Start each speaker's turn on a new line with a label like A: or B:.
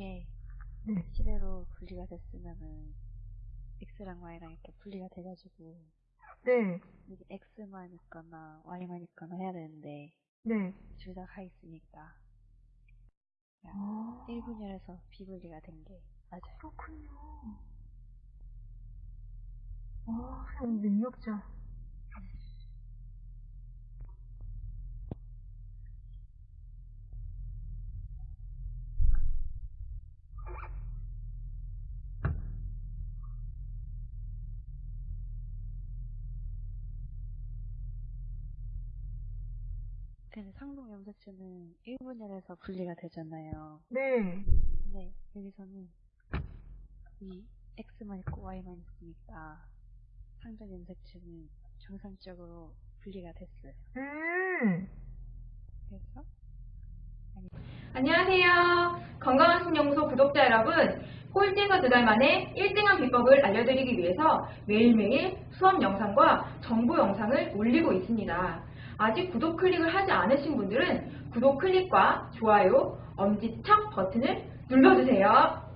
A: 이게
B: 네.
A: 시대로 분리가 됐으면은 x랑 y랑 이렇게 분리가 돼가지고
B: 네.
A: 이게 x만 있거나 y만 있거나 해야 되는데
B: 네.
A: 둘 다 가 있으니까
B: 아,
A: 1분열에서 비분리가 된 게 맞아요.
B: 그렇군요. 아, 참 능력자.
A: 근데 상동 염색체는 1분열에서 분리가 되잖아요.
B: 네.
A: 근데 여기서는 이 x만 있고 y만 있으니까 상동 염색체는 정상적으로 분리가 됐어요.
B: 음.
A: 그래서
C: 안녕하세요. 건강한 신연구소 구독자 여러분. 꼴찌에서 두 달 만에 1등한 비법을 알려드리기 위해서 매일매일 수업 영상과 정보 영상을 올리고 있습니다. 아직 구독 클릭을 하지 않으신 분들은 구독 클릭과 좋아요, 엄지척 버튼을 눌러주세요.